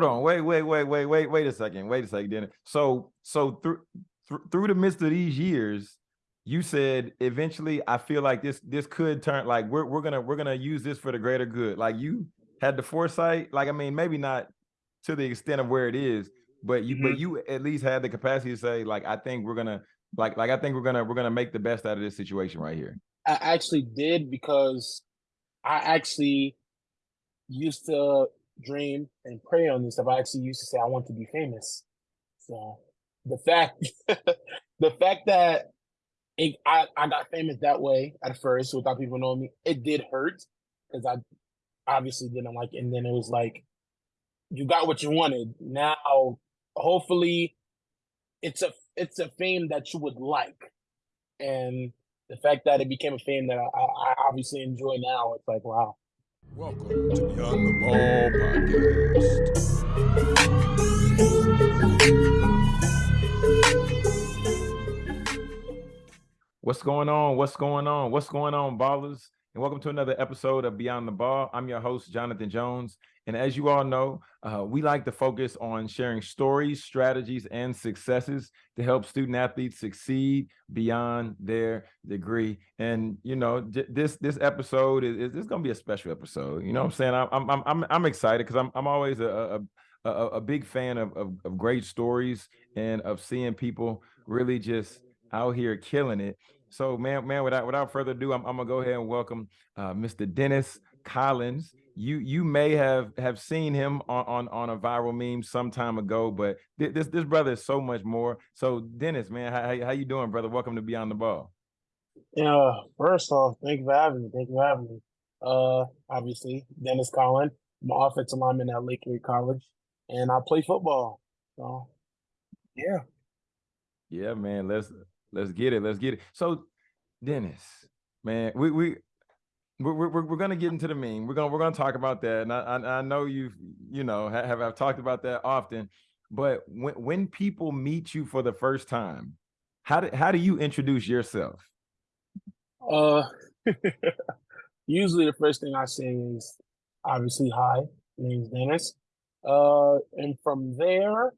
hold on, wait, wait, wait, wait, wait, wait a second, wait a second, Dennis. So, so through th through the midst of these years, you said eventually I feel like this this could turn like we're we're gonna we're gonna use this for the greater good. Like you had the foresight, like I mean, maybe not to the extent of where it is, but you mm -hmm. but mm-hmm. you at least had the capacity to say, like, I think we're gonna like like I think we're gonna we're gonna make the best out of this situation right here. I actually did because I actually used to dream and pray on this stuff. I actually used to say I want to be famous. So the fact the fact that it, I, I got famous that way at first without people knowing me, it did hurt because I obviously didn't like it. And then it was like, you got what you wanted. Now, hopefully, it's a it's a fame that you would like, and the fact that it became a fame that I, I obviously enjoy now, it's like wow. Welcome to Beyond the Ball podcast. What's going on? What's going on? What's going on, ballers? And welcome to another episode of Beyond the Ball. I'm your host, Jonathan Jones. And as you all know, uh, we like to focus on sharing stories, strategies, and successes to help student athletes succeed beyond their degree. And you know, this this episode is, is going to be a special episode. You know what I'm saying? I'm I'm I'm I'm excited because I'm I'm always a, a a, a big fan of, of, of great stories and of seeing people really just out here killing it. So, man, man, without without further ado, I'm, I'm gonna go ahead and welcome uh, Mr. Dennis Collins you you may have have seen him on on, on a viral meme some time ago, but th this this brother is so much more. So Dennis, man, how how you doing, brother? Welcome to Beyond the Ball. Yeah, first off, thank you for having me. Thank you for having me. Uh, obviously, Dennis Collins. I'm an offensive lineman at Lake Erie College, and I play football. So, yeah. Yeah, man. Let's let's get it. Let's get it. So, Dennis, man, we we we're, we're, we're going to get into the meme. We're going we're going to talk about that. And I, I, I know you've, you know, have, I've talked about that often, but when, when people meet you for the first time, how do, how do you introduce yourself? Uh, usually the first thing I say is obviously, hi, my name's Dennis. Uh, and from there,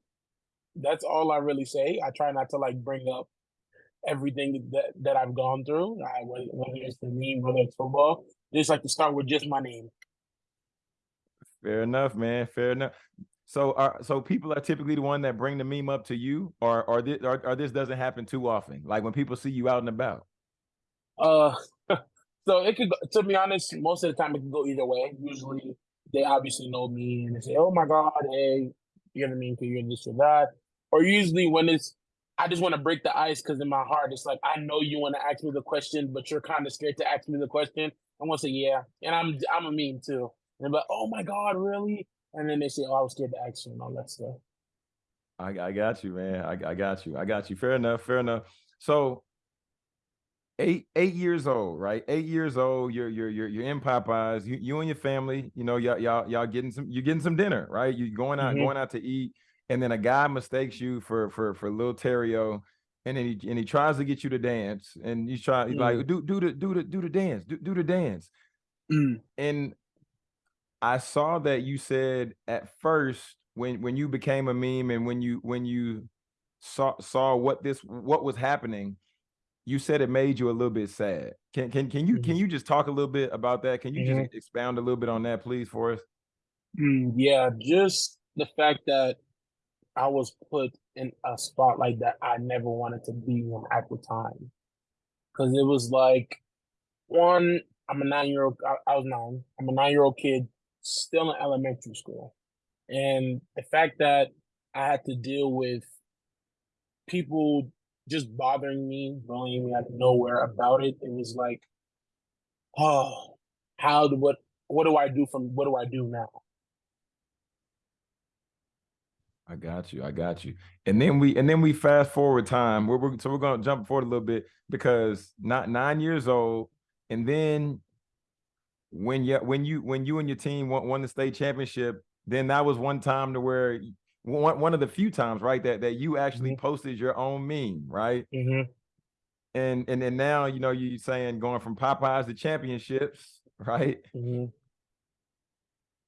that's all I really say. I try not to like bring up everything that, that I've gone through, I, whether it's the name, whether it's football, just like to start with just my name. Fair enough, man. Fair enough. So, are so people are typically the one that bring the meme up to you, or or this, or, or this doesn't happen too often. Like when people see you out and about. Uh, so it could. To be honest, most of the time it can go either way. Usually, they obviously know me and they say, "Oh my God, hey, you know what I mean? You're this or that." Or usually when it's I just want to break the ice because in my heart, it's like I know you want to ask me the question, but you're kind of scared to ask me the question. I want to say yeah, and I'm I'm a meme too. And like, oh my god, really? And then they say, oh, I was scared to ask you and all that stuff. I, I got you, man. I, I got you. I got you. Fair enough. Fair enough. So eight eight years old, right? Eight years old. You're you're you're you're in Popeyes. You you and your family. You know y'all y'all y'all getting some. You're getting some dinner, right? You're going out mm -hmm. going out to eat and then a guy mistakes you for for for little Terrio, and then he and he tries to get you to dance, and you try mm. like do do the do the do the dance, do, do the dance, mm. and I saw that you said at first when when you became a meme and when you when you saw saw what this what was happening, you said it made you a little bit sad. Can can can you mm. can you just talk a little bit about that? Can you -hmm. just expound a little bit on that, please, for us? Mm, yeah, just the fact that I was put in a spotlight that I never wanted to be in at the time. Cause it was like, one, I'm a nine year old, I, I was nine, I'm a nine year old kid still in elementary school. And the fact that I had to deal with people just bothering me, bullying me out of nowhere about it, it was like, oh, how do what what do I do from what do I do now? I got you. I got you. And then we and then we fast forward time. We're, we're so we're gonna jump forward a little bit because not nine years old, and then when you when you when you and your team won, won the state championship, then that was one time to where one one of the few times, right, that that you actually mm -hmm. posted your own meme, right? Mm -hmm. And and then now you know you saying going from Popeyes to championships, right? Mm -hmm.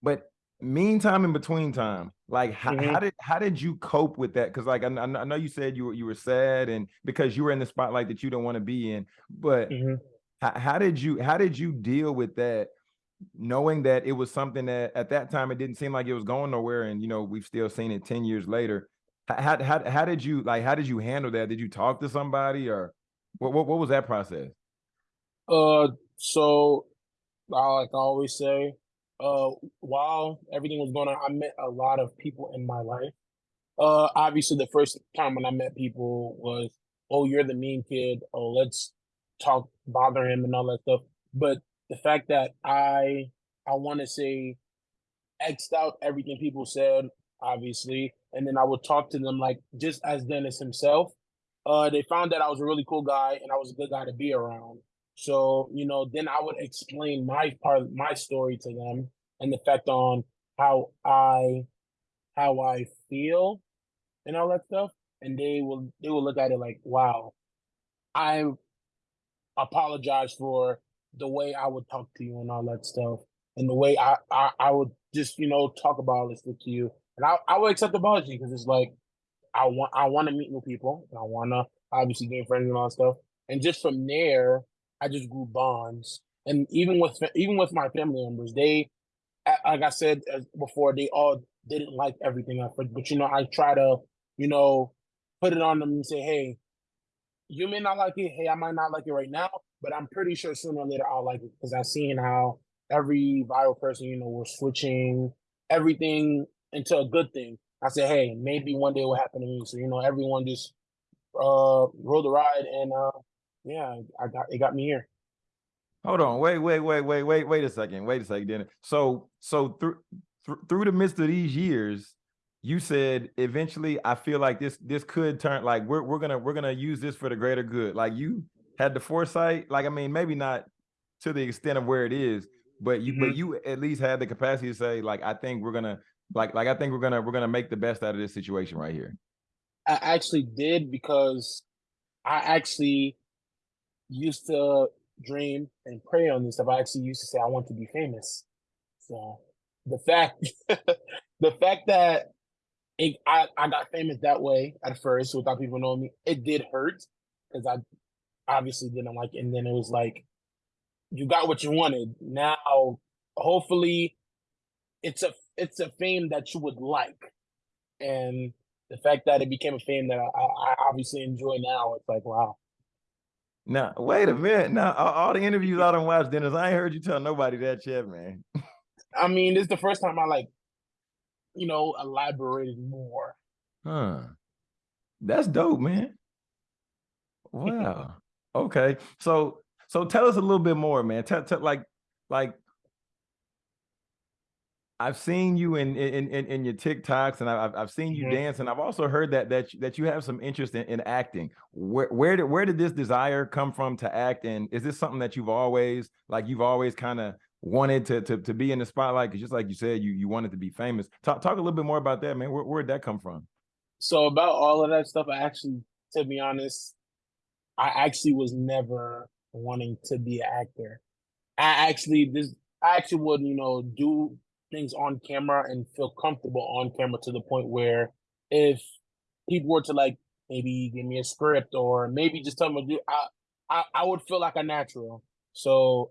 But meantime in between time. Like how, Mhm. how did how did you cope with that? Because like I, I know you said you were you were sad and because you were in the spotlight that you don't want to be in but Mhm. how, how did you how did you deal with that knowing that it was something that at that time it didn't seem like it was going nowhere and you know we've still seen it 10 years later? How, how, how did you like how did you handle that? Did you talk to somebody or what what, what was that process? Uh, so I like I always say, uh, while everything was going on, I met a lot of people in my life. Uh, obviously, the first time when I met people was, "Oh, you're the mean kid. Oh, let's talk, bother him, and all that stuff." But the fact that I, I want to say, xed out everything people said, obviously, and then I would talk to them like just as Dennis himself. Uh, they found that I was a really cool guy and I was a good guy to be around. So, you know, then I would explain my part, my story to them and the effect on how I, how I feel and all that stuff. And they will, they will look at it like, wow, I apologize for the way I would talk to you and all that stuff. And the way I, I, I would just, you know, talk about all this stuff to you. And I, I would accept the apology because it's like, I want, I want to meet new people. And I want to obviously gain friends and all that stuff. And just from there, I just grew bonds. And even with even with my family members, they, like I said before, they all didn't like everything I. But you know, I try to, you know, put it on them and say, hey, you may not like it. Hey, I might not like it right now, but I'm pretty sure sooner or later I'll like it because I've seen how every viral person, you know, we're switching everything into a good thing. I said, hey, maybe one day it will happen to me. So you know, everyone just uh rode the ride, and uh yeah, I got it got me here. hold on wait wait wait wait wait wait a second wait a second Dennis. so so through through through the midst of these years you said eventually i feel like this this could turn like we're, we're gonna we're gonna use this for the greater good like you had the foresight like i mean maybe not to the extent of where it is but you but Mhm. you at least had the capacity to say like i think we're gonna like like i think we're gonna we're gonna make the best out of this situation right here I actually did because I actually used to dream and pray on this stuff. I actually used to say I want to be famous. So the fact the fact that it, I, I got famous that way at first without people knowing me, it did hurt because I obviously didn't like it. And then it was like, you got what you wanted. Now, hopefully, it's a it's a fame that you would like, and the fact that it became a fame that I, I obviously enjoy now, it's like wow. Now wait a minute now all, the interviews i don't watch dennis i ain't heard you tell nobody that yet man I mean, this is the first time I like, you know, elaborated more. Huh. That's dope, man. Wow. okay. So so tell us a little bit more, man. Tell, tell like like I've seen you in in in, in your TikToks and I've I've seen you Mhm. dance and I've also heard that that you- that you have some interest in, in acting. Where where did where did this desire come from to act and is this something that you've always like you've always kind of wanted to, to to be in the spotlight because just like you said you you wanted to be famous. Talk talk a little bit more about that, man. Where where'd that come from? So about all of that stuff, I actually, to be honest, I actually was never wanting to be an actor. I actually this I actually would, you know, do things on camera and feel comfortable on camera to the point where if people were to like maybe give me a script or maybe just tell me to do I I, I would feel like a natural. So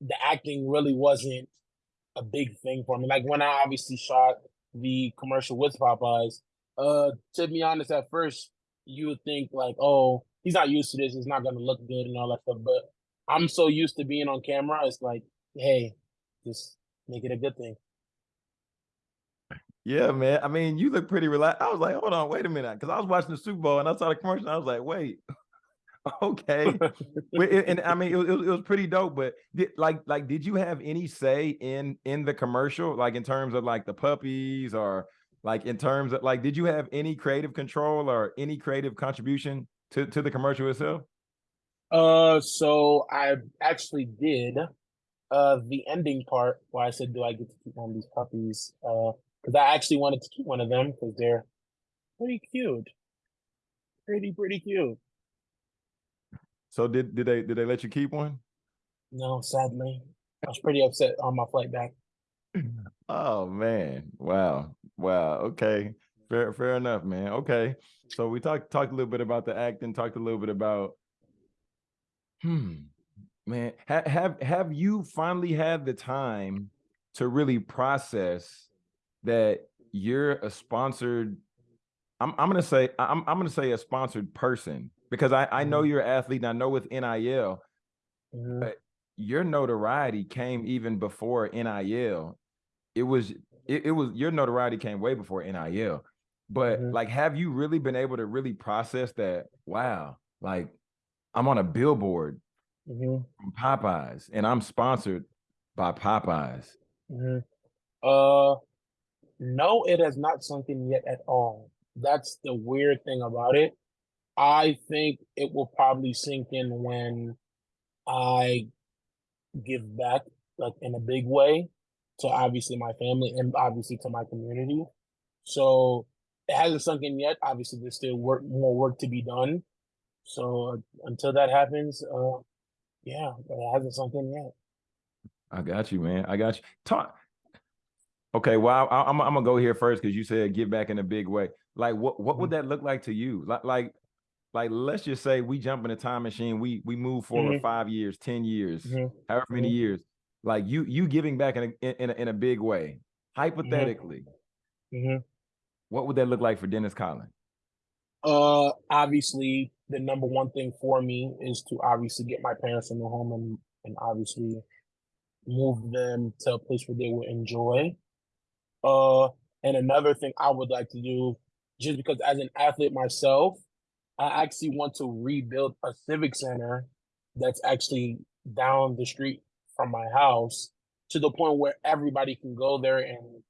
the acting really wasn't a big thing for me. Like when I obviously shot the commercial with Popeyes, uh, to be honest, at first you would think like, oh, he's not used to this, it's not gonna look good and all that stuff. But I'm so used to being on camera, it's like, hey, just make it a good thing. Yeah, man. I mean, you look pretty relaxed. I was like, hold on, wait a minute, because I was watching the Super Bowl and I saw the commercial. And I was like, wait, okay. It- and I mean, it, was- it was- it was pretty dope. But did, like, like, did you have any say in in the commercial, like in terms of like the puppies, or like in terms of like, did you have any creative control or any creative contribution to to the commercial itself? Uh, so I actually did uh the ending part where I said, "Do I get to keep one of these puppies?" Uh, because I actually wanted to keep one of them because they're pretty cute, pretty pretty cute. So did did they did they let you keep one? No, sadly, I was pretty upset on my flight back. Oh man. Wow. Wow. Okay. Fair fair enough, man. Okay. So we talked talked a little bit about the acting, talked a little bit about hmm man, ha- have have you finally had the time to really process that you're a sponsored I'm I'm gonna say I'm I'm gonna say a sponsored person because I I know Mhm. you're an athlete and I know with NIL Mhm. But your notoriety came even before NIL. It was it, it was your notoriety came way before NIL. But Mhm. like, have you really been able to really process that? Wow, like I'm on a billboard Mhm. from Popeyes and I'm sponsored by Popeyes. Mhm. Uh, no, it has not sunk in yet at all. That's the weird thing about it. I think it will probably sink in when I give back, like in a big way, to obviously my family and obviously to my community. So it hasn't sunk in yet. Obviously, there's still work, more work to be done. So uh, until that happens, uh, yeah, it hasn't sunk in yet. I got you, man. I got you. Talk. Okay, well, I, am I'm gonna go here first because you said give back in a big way. Like, what what would that look like to you? Like, like, like, let's just say we jump in a time machine. We we move forward Mhm. five years, ten years, Mhm. however many Mhm. years. Like you you giving back in a in a, in a big way. Hypothetically, hmm what would that look like for Dennis Collin? Uh, obviously, the number one thing for me is to obviously get my parents in the home and and obviously move them to a place where they will enjoy. Uh, and another thing I would like to do, just because as an athlete myself, I actually want to rebuild a civic center that's actually down the street from my house to the point where everybody can go there and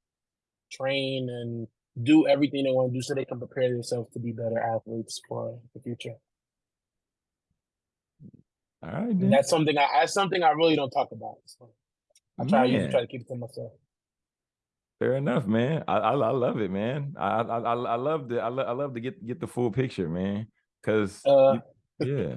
train and do everything they want to do so they can prepare themselves to be better athletes for the future. All right, that's something I that's something I really don't talk about. So I try Man. try to keep it to myself. Fair enough, man. I I, I love it, man. I I I, love the I, lo- I love to get get the full picture, man. Cause Uh, yeah,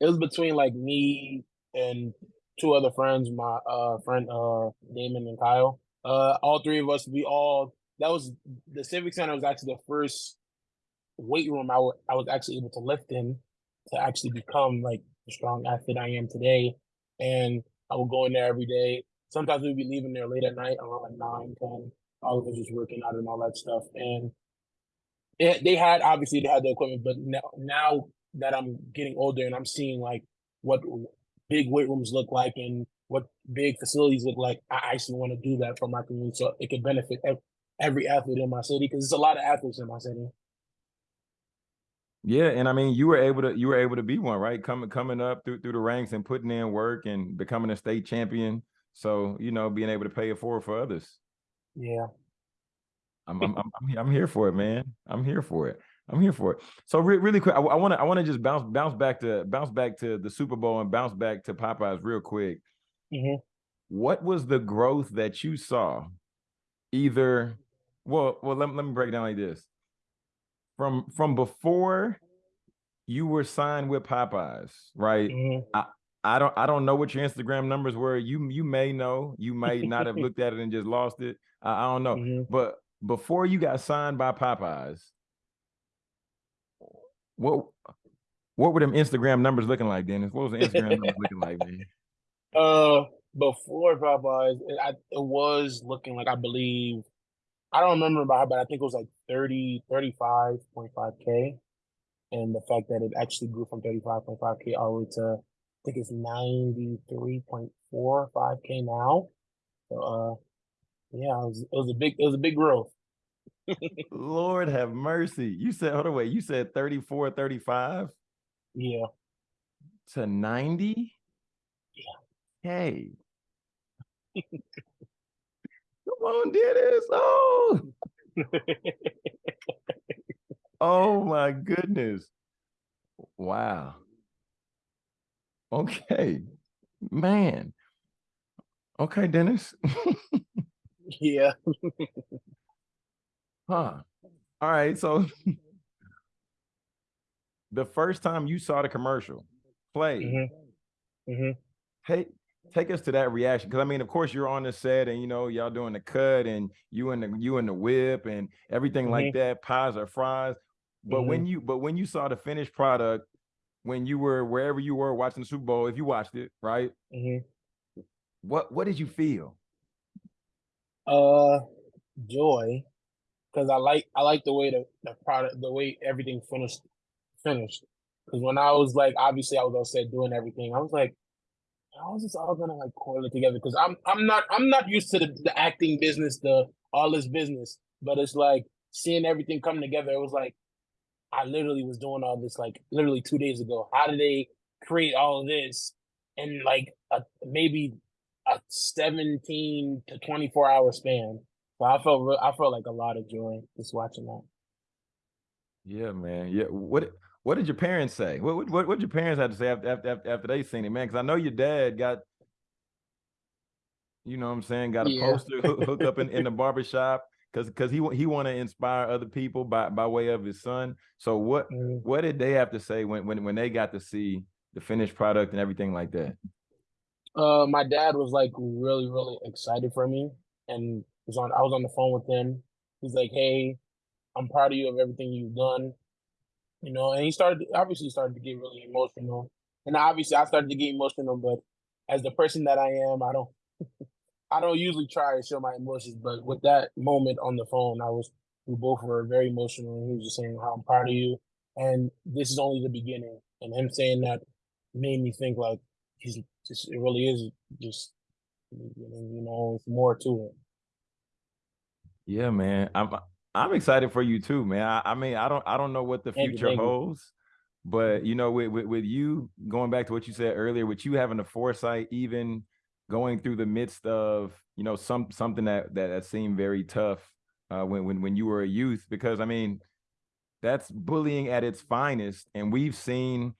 it was between like me and two other friends, my uh friend uh Damon and Kyle. Uh all three of us, we all that was the Civic Center was actually the first weight room I I was actually able to lift in to actually become like the strong athlete I am today. And I would go in there every day. Sometimes we'd be leaving there late at night around like nine, ten. All of us just working out and all that stuff. And it, they had obviously they had the equipment, but now, now that I'm getting older and I'm seeing like what big weight rooms look like and what big facilities look like, I actually want to do that for my community so it could benefit every athlete in my city because there's a lot of athletes in my city. yeah. And I mean, you were able to you were able to be one, right? Coming coming up through through the ranks and putting in work and becoming a state champion. So you know, being able to pay it forward for others. Yeah. I'm I'm I'm, I'm here- for it, man. I'm here for it. I'm here for it. So re- really quick, I want to I want to just bounce bounce back to bounce back to the Super Bowl and bounce back to Popeyes real quick. hmm What was the growth that you saw? Either, well, well, let, let me break it down like this. From from before you were signed with Popeyes, right? hmm I don't I don't know what your Instagram numbers were. You you may know, you may not have looked at it and just lost it. I, I don't know. hmm But before you got signed by Popeyes, what what were them Instagram numbers looking like, Dennis? What was the Instagram numbers looking like, man? Uh, before Popeyes, it, I, it was looking like I believe I don't remember about, but I think it was like 30, 35.5k, and the fact that it actually grew from 35.5k all the way to I think it's 93.45k now. So, uh, yeah, it was, it was a big it was a big growth. Lord have mercy. You said, hold on, wait, you said 34, 35 Yeah, to 90? Yeah. Hey. Come on, Dennis. Oh, oh my goodness. Wow. Okay. Man. Okay, Dennis. yeah. Huh. All right. So the first time you saw the commercial play, hmm hmm hey, take us to that reaction because I mean, of course, you're on the set and you know y'all doing the cut and you and the you and the whip and everything mm-hmm. like that, pies or fries. But mm-hmm. when you but when you saw the finished product, when you were wherever you were watching the Super Bowl, if you watched it, right? Mm-hmm. What what did you feel? Uh, joy, because I like I like the way the, the product, the way everything finished finished. Because when I was like, obviously, I was all set doing everything. I was like, how is this all gonna like correlate together? Because I'm I'm not I'm not used to the, the acting business, the all this business, but it's like seeing everything come together. It was like I literally was doing all this like literally two days ago. How did they create all of this in like a maybe a 17 to 24 hour span? So I felt real, I felt like a lot of joy just watching that. Yeah, man. Yeah. What what did your parents say? What what what, did your parents have to say after after after they seen it, man? Because I know your dad got, you know, what I'm saying, got a yeah. poster hooked up in, in the barbershop because because he he want to inspire other people by by way of his son. So what mm. what did they have to say when when when they got to see the finished product and everything like that? Uh, my dad was like really really excited for me, and was on I was on the phone with him. He's like, "Hey, I'm proud of you of everything you've done." you know, and he started obviously started to get really emotional, and obviously I started to get emotional. But as the person that I am, I don't, I don't usually try to show my emotions. But with that moment on the phone, I was we both were very emotional, and he was just saying how I'm proud of you, and this is only the beginning. And him saying that made me think like he's just it really is just you know it's more to it. Yeah, man. I'm I'm excited for you too, man. I, I mean, I don't I don't know what the future you, holds, but you know, with, with, with you going back to what you said earlier, with you having the foresight, even going through the midst of you know some something that that, that seemed very tough uh, when when when you were a youth, because I mean, that's bullying at its finest, and we've seen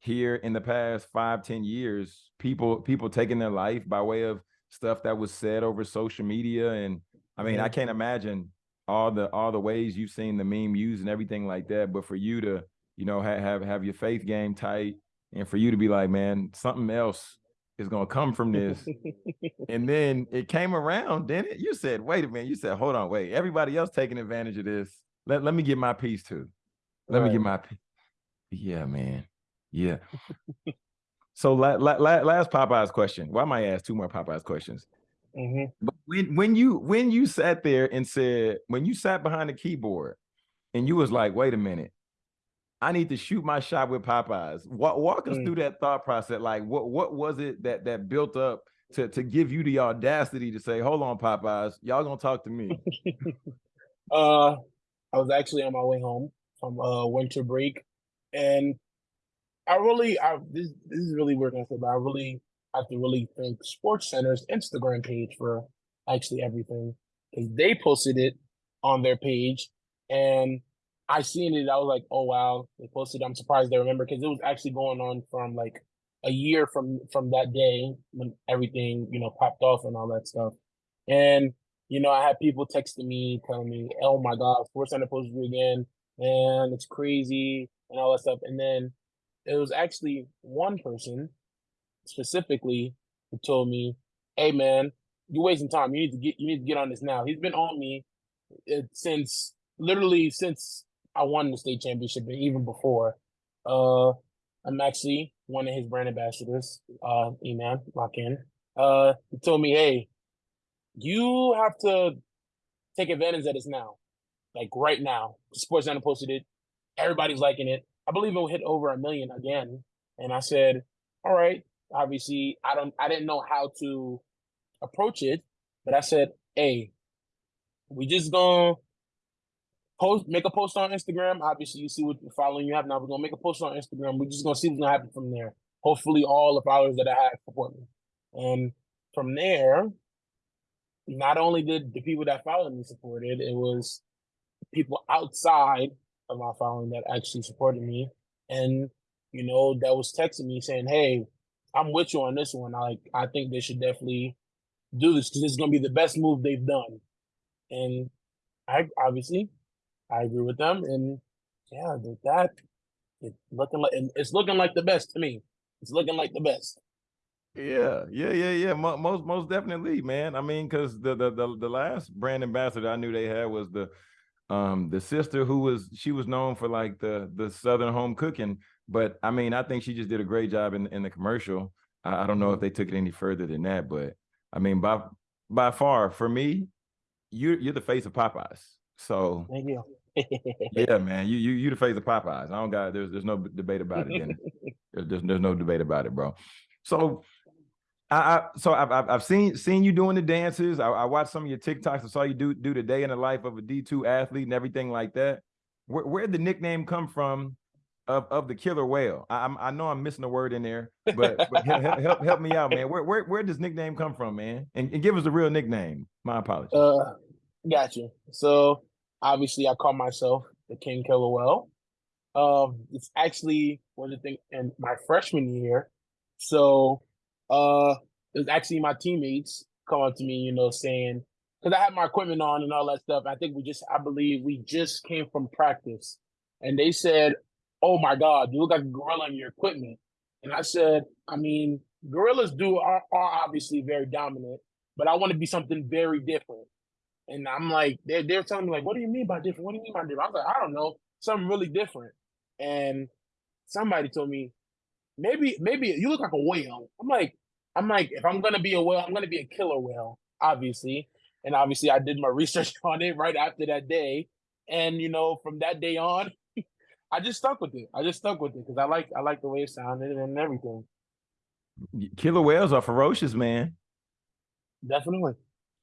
here in the past five ten years people people taking their life by way of stuff that was said over social media. And i mean i can't imagine all the all the ways you've seen the meme used and everything like that. But for you to, you know, have have, have your faith game tight, and for you to be like, man, something else is gonna come from this. and then it came around, then it? You said, wait a minute. You said, hold on, wait. Everybody else taking advantage of this. Let, let me get my piece too. Let right. me get my piece. Yeah, man. Yeah. so la, la, la, last Popeyes question. Why am I ask two more Popeyes questions? Mm-hmm. But when when you when you sat there and said when you sat behind the keyboard and you was like, wait a minute, I need to shoot my shot with Popeyes. Walk, walk us mm. through that thought process. Like, what what was it that that built up to to give you the audacity to say, hold on, Popeyes, y'all gonna talk to me? uh, I was actually on my way home from uh winter break, and I really, I this this is really weird but I really have to really thank SportsCenter's Instagram page for actually everything because they posted it on their page and I seen it. I was like, oh wow, they posted. I'm surprised they remember because it was actually going on from like a year from from that day when everything you know popped off and all that stuff. And you know, I had people texting me telling me, "Oh my God, SportsCenter posted you again, and it's crazy," and all that stuff. And then it was actually one person specifically who told me, "Hey, man, you're wasting time. You need to get you need to get on this now." He's been on me uh, since literally since I won the state championship and even before. Uh, I'm actually one of his brand ambassadors. Uh, E-Man, lock in. Uh, he told me, "Hey, you have to take advantage of this now, like right now." SportsCenter posted it. Everybody's liking it. I believe it will hit over a million again. And I said, "All right, obviously I don't I didn't know how to approach it, but I said, hey, we just gonna post make a post on Instagram. Obviously, you see what the following you have now. We're gonna make a post on Instagram. We're just gonna see what's gonna happen from there. Hopefully, all the followers that I have support me, and from there, not only did the people that followed me support it, it was people outside of my following that actually supported me, and you know that was texting me saying, "Hey, I'm with you on this one. I like I think they should definitely do this because it's gonna be the best move they've done. And I obviously I agree with them. And yeah, that it's looking like it's looking like the best to me. It's looking like the best. Yeah, yeah, yeah, yeah. Most, most definitely, man. I mean, because the, the the the last brand ambassador I knew they had was the um the sister who was she was known for like the the southern home cooking. But I mean, I think she just did a great job in in the commercial. I, I don't know if mm-hmm. they took it any further than that, but I mean, by by far for me, you're you're the face of Popeyes. So thank you. Yeah, man, you you you the face of Popeyes. I don't got there's there's no debate about it. there's, there's there's no debate about it, bro. So I, I so I've, I've seen seen you doing the dances. I, I, watched some of your TikToks. I saw you do do the day in the life of a D two athlete and everything like that. Where where did the nickname come from of of the killer whale? I I know I'm missing a word in there, but, but help, help, help me out, man. Where where where does nickname come from, man? And, and give us a real nickname. My apologies. Uh, got you. So obviously, I call myself the King Killer Whale. Um, it's actually one of the things in my freshman year. So uh, it was actually my teammates coming to me, you know, saying because I had my equipment on and all that stuff. I think we just, I believe we just came from practice, and they said, "Oh my God, you look like a gorilla in your equipment." And I said, "I mean, gorillas do are, are obviously very dominant, but I want to be something very different." And I'm like, they're they're telling me like, "What do you mean by different? What do you mean by different?" I was like, "I don't know, something really different." And somebody told me, maybe maybe you look like a whale. I'm like, I'm like, if I'm gonna be a whale, I'm gonna be a killer whale, obviously. And obviously, I did my research on it right after that day, and you know, from that day on, I just stuck with it. I just stuck with it because I like I like the way it sounded and everything. Killer whales are ferocious, man. Definitely.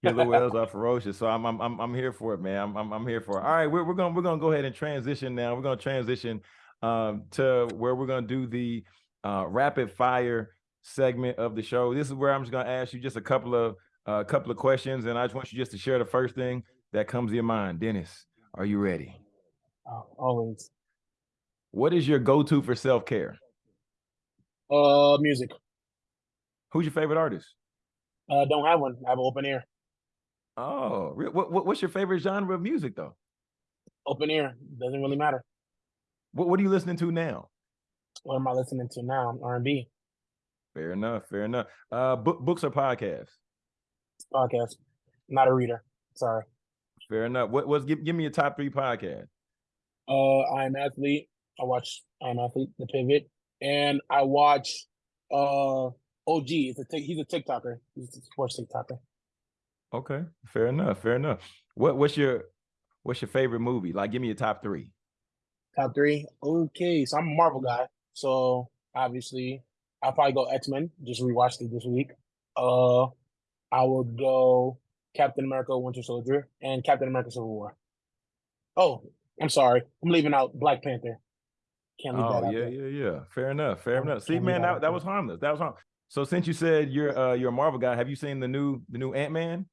Killer whales are ferocious, so I'm I'm I'm here for it, man. I'm I'm, I'm here for it. All right, we're we're gonna we're gonna go ahead and transition now. We're gonna transition um, to where we're gonna do the uh, rapid fire segment of the show. This is where I'm just going to ask you just a couple of a uh, couple of questions, and I just want you just to share the first thing that comes to your mind. Dennis, are you ready? Uh, always. What is your go-to for self-care? Uh, music. Who's your favorite artist? Uh, don't have one. I have an open ear. Oh, what, what what's your favorite genre of music though? Open ear doesn't really matter. What what are you listening to now? What am I listening to now? R and B. Fair enough. Fair enough. Uh, book, books or podcasts? Podcast. Not a reader. Sorry. Fair enough. What was give give me your top three podcast? Uh, I am athlete. I watch I am athlete, the pivot, and I watch uh OG. It's a he's a TikToker. He's a sports TikToker. Okay, fair enough. Fair enough. What what's your what's your favorite movie? Like, give me your top three. Top three. Okay, so I'm a Marvel guy. So obviously, I'll probably go X Men. Just rewatched it this week. Uh, I would go Captain America: Winter Soldier and Captain America: Civil War. Oh, I'm sorry, I'm leaving out Black Panther. Can't leave oh, that out. yeah, there. yeah, yeah. Fair enough. Fair enough. See, man, that, that, that was harmless. That was harmless. So since you said you're uh you're a Marvel guy, have you seen the new the new Ant Man?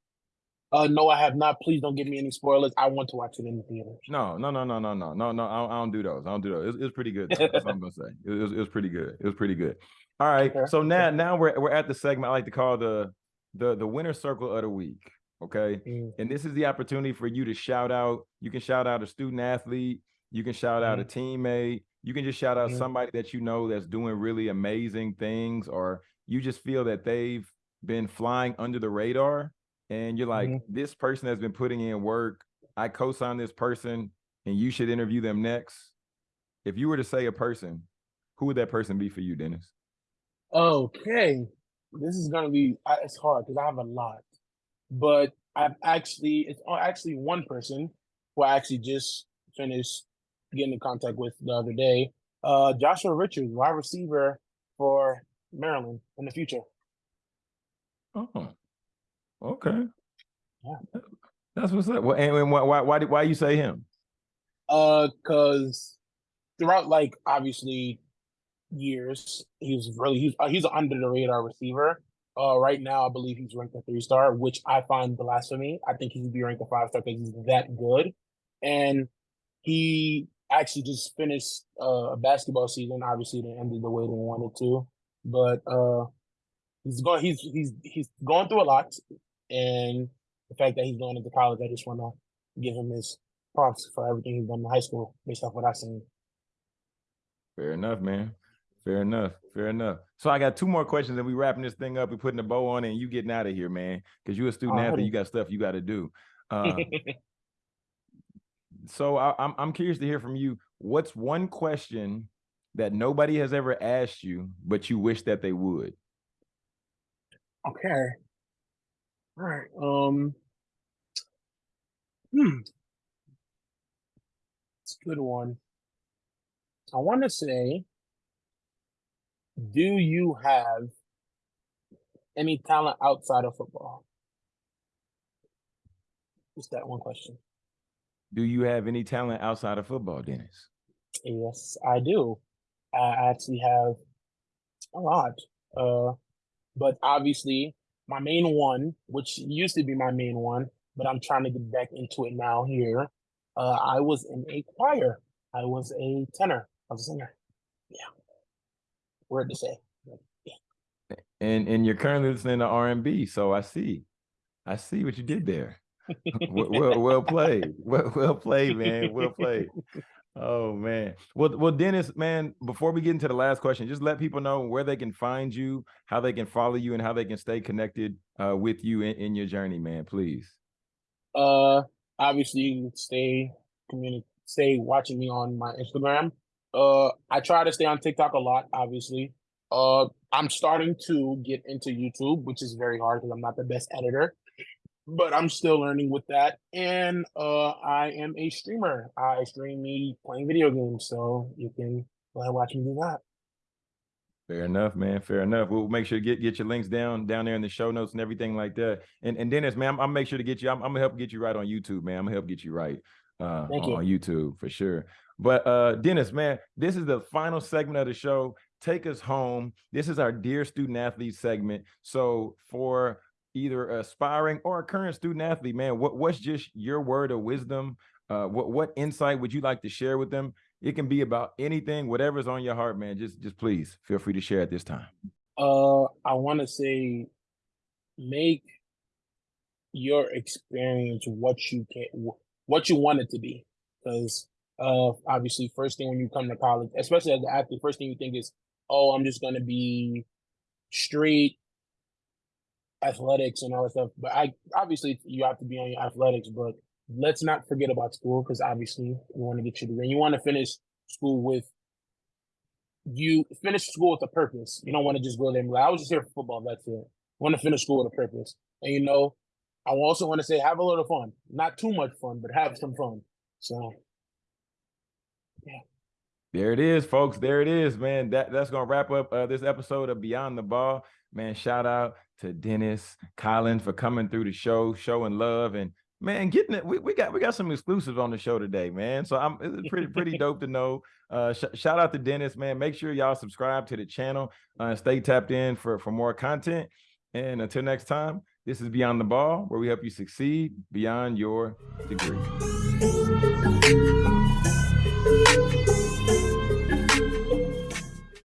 Uh, no, I have not. Please don't give me any spoilers. I want to watch it in the theater. No, no, no, no, no, no, no, no. I don't, I don't do those. I don't do those. It, it was pretty good. That's what I'm gonna say. It was, it was pretty good. It was pretty good. All right. So now now we're we're at the segment I like to call the the the winner circle of the week. Okay. Mm. And this is the opportunity for you to shout out. You can shout out a student athlete, you can shout out mm. a teammate, you can just shout out mm. somebody that you know that's doing really amazing things, or you just feel that they've been flying under the radar and you're like, mm-hmm. this person has been putting in work. I co-sign this person, and you should interview them next. If you were to say a person, who would that person be for you, Dennis? Okay, this is gonna be it's hard because I have a lot, but I've actually it's actually one person who I actually just finished getting in contact with the other day. Uh, Joshua Richards, wide receiver for Maryland in the future. Oh, Okay. Yeah. That's what's up. Well, and why why why, why you say him? Uh, cause throughout like obviously years, he was really he's uh, he's an under the radar receiver. Uh, right now I believe he's ranked a three star, which I find blasphemy. I think he should be ranked a five star because he's that good. And he actually just finished uh, a basketball season. Obviously, they ended the way they wanted to, but uh, he's going he's he's he's going through a lot and the fact that he's going into college, I just want to give him his props for everything he's done in high school based off what I've seen. Fair enough, man. Fair enough. Fair enough. So I got two more questions and we wrapping this thing up. We putting the bow on it and you getting out of here, man. Cause you're a student athlete. You got stuff you got to do. Uh, so I, I'm I'm curious to hear from you. What's one question that nobody has ever asked you, but you wish that they would? Okay. All right. Um. Hmm. It's a good one. I want to say, do you have any talent outside of football? Just that one question. Do you have any talent outside of football, Dennis? Yes, I do. I actually have a lot. Uh, but obviously, my main one, which used to be my main one, but I'm trying to get back into it now here. Uh, I was in a choir. I was a tenor. I was a singer. Yeah. Word to say. Yeah. And and you're currently listening to R and B, so I see, I see what you did there. well, well, well played. Well, well played, man. Well played. Oh man. Well, well, Dennis, man, before we get into the last question, just let people know where they can find you, how they can follow you, and how they can stay connected uh, with you in, in your journey, man. Please. Uh obviously you can stay community stay watching me on my Instagram. Uh I try to stay on TikTok a lot, obviously. Uh I'm starting to get into YouTube, which is very hard because I'm not the best editor but I'm still learning with that. And uh, I am a streamer. I stream me playing video games, so you can watch me do that. Fair enough, man. Fair enough. We'll make sure to get get your links down down there in the show notes and everything like that. And and Dennis, man, I'm, I'm make sure to get you. I'm, I'm, gonna help get you right on YouTube, man. I'm gonna help get you right uh, Thank on, you. on YouTube for sure. But uh, Dennis, man, this is the final segment of the show. Take us home. This is our dear student athlete segment. So for either aspiring or a current student athlete, man, what, what's just your word of wisdom? Uh, what, what insight would you like to share with them? It can be about anything, whatever's on your heart, man. Just, just please feel free to share at this time. Uh, I want to say, make your experience what you can, what you want it to be. Because uh, obviously, first thing when you come to college, especially as an athlete, first thing you think is, oh, I'm just going to be straight athletics and all that stuff. But I obviously you have to be on your athletics, but let's not forget about school because obviously you want to get your degree. You want to finish school with you finish school with a purpose. You don't want to just go there and be like, I was just here for football. That's it. You want to finish school with a purpose. And you know, I also want to say have a little fun. Not too much fun, but have some fun. So yeah. There it is, folks. There it is, man. That that's gonna wrap up uh, this episode of Beyond the Ball. Man, shout out to Dennis Collins for coming through the show, showing love, and man, getting it. We, we got we got some exclusives on the show today, man. So I'm it's pretty pretty dope to know. Uh, sh shout out to Dennis, man. Make sure y'all subscribe to the channel uh, stay tapped in for for more content. And until next time, this is Beyond the Ball, where we help you succeed beyond your degree.